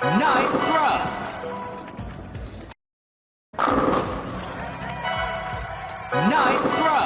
Nice throw. Nice throw.